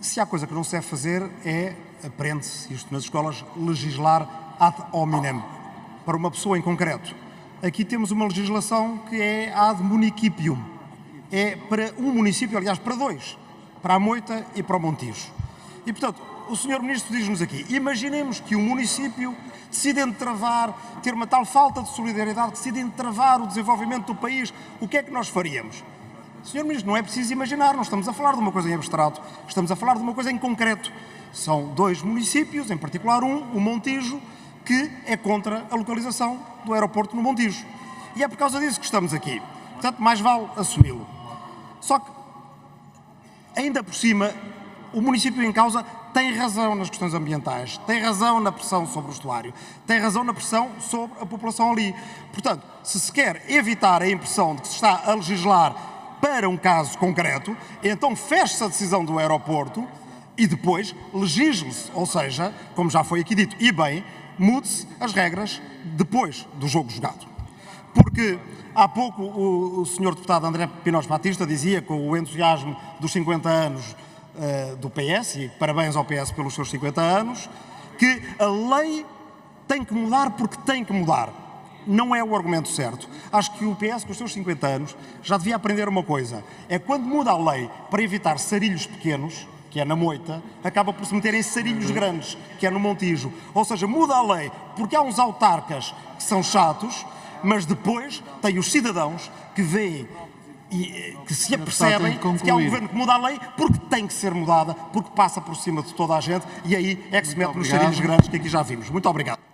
Se há coisa que não se deve fazer é, aprende-se isto nas escolas, legislar ad hominem, para uma pessoa em concreto. Aqui temos uma legislação que é ad municipium. É para um município, aliás, para dois, para a Moita e para o Montijo. E, portanto, o Sr. Ministro diz-nos aqui, imaginemos que o município decide entravar, ter uma tal falta de solidariedade, decide entravar o desenvolvimento do país, o que é que nós faríamos? Sr. Ministro, não é preciso imaginar, não estamos a falar de uma coisa em abstrato, estamos a falar de uma coisa em concreto. São dois municípios, em particular um, o Montijo, que é contra a localização do aeroporto no Montijo. E é por causa disso que estamos aqui. Portanto, mais vale assumi-lo. Só que, ainda por cima, o município em causa tem razão nas questões ambientais, tem razão na pressão sobre o estuário, tem razão na pressão sobre a população ali. Portanto, se se quer evitar a impressão de que se está a legislar para um caso concreto, então feche-se a decisão do aeroporto e depois legisle-se, ou seja, como já foi aqui dito, e bem, mude-se as regras depois do jogo jogado. Porque há pouco o, o senhor deputado André Pinós Batista dizia, com o entusiasmo dos 50 anos uh, do PS, e parabéns ao PS pelos seus 50 anos, que a lei tem que mudar porque tem que mudar. Não é o argumento certo. Acho que o PS, com os seus 50 anos, já devia aprender uma coisa. É quando muda a lei para evitar sarilhos pequenos, que é na moita, acaba por se meter em sarilhos grandes, que é no Montijo. Ou seja, muda a lei porque há uns autarcas que são chatos, mas depois tem os cidadãos que veem e eh, que se apercebem que, há um governo que muda a lei porque tem que ser mudada, porque passa por cima de toda a gente e aí é que se mete nos sarilhos grandes que aqui já vimos. Muito obrigado.